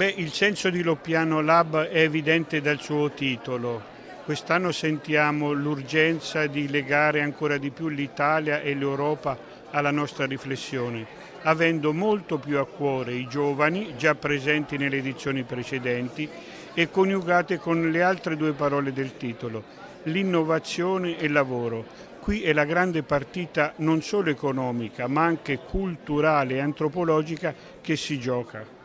Beh, il senso di Loppiano Lab è evidente dal suo titolo. Quest'anno sentiamo l'urgenza di legare ancora di più l'Italia e l'Europa alla nostra riflessione, avendo molto più a cuore i giovani, già presenti nelle edizioni precedenti, e coniugate con le altre due parole del titolo, l'innovazione e il lavoro. Qui è la grande partita non solo economica, ma anche culturale e antropologica che si gioca.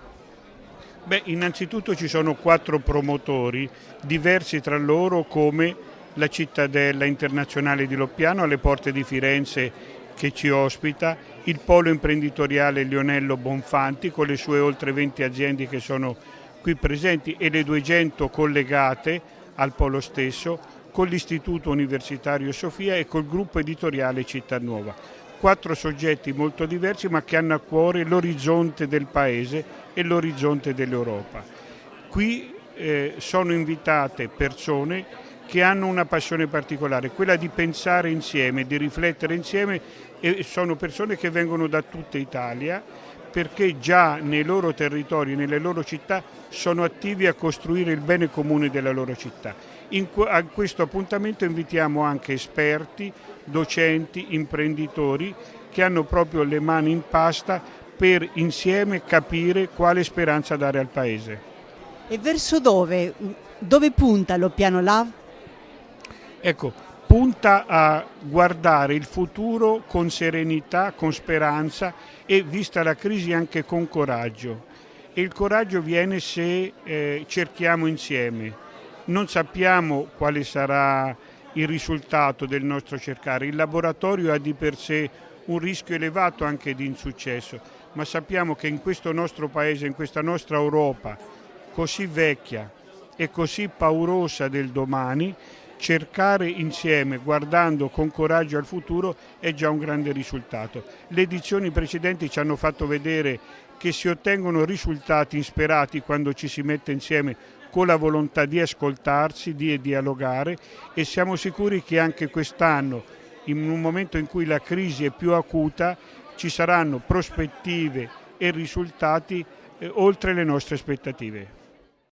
Beh, innanzitutto ci sono quattro promotori, diversi tra loro come la cittadella internazionale di Loppiano alle porte di Firenze che ci ospita, il polo imprenditoriale Lionello Bonfanti con le sue oltre 20 aziende che sono qui presenti e le 200 collegate al polo stesso, con l'Istituto Universitario Sofia e col gruppo editoriale Città Nuova quattro soggetti molto diversi ma che hanno a cuore l'orizzonte del Paese e l'orizzonte dell'Europa. Qui eh, sono invitate persone che hanno una passione particolare, quella di pensare insieme, di riflettere insieme e sono persone che vengono da tutta Italia perché già nei loro territori, nelle loro città sono attivi a costruire il bene comune della loro città. In, a questo appuntamento invitiamo anche esperti, docenti, imprenditori che hanno proprio le mani in pasta per insieme capire quale speranza dare al Paese. E verso dove? Dove punta lo piano LAV? Ecco, punta a guardare il futuro con serenità, con speranza e vista la crisi anche con coraggio. E il coraggio viene se eh, cerchiamo insieme. Non sappiamo quale sarà il risultato del nostro cercare. Il laboratorio ha di per sé un rischio elevato anche di insuccesso, ma sappiamo che in questo nostro paese, in questa nostra Europa così vecchia e così paurosa del domani, cercare insieme, guardando con coraggio al futuro, è già un grande risultato. Le edizioni precedenti ci hanno fatto vedere che si ottengono risultati insperati quando ci si mette insieme con la volontà di ascoltarsi, di dialogare e siamo sicuri che anche quest'anno, in un momento in cui la crisi è più acuta, ci saranno prospettive e risultati eh, oltre le nostre aspettative.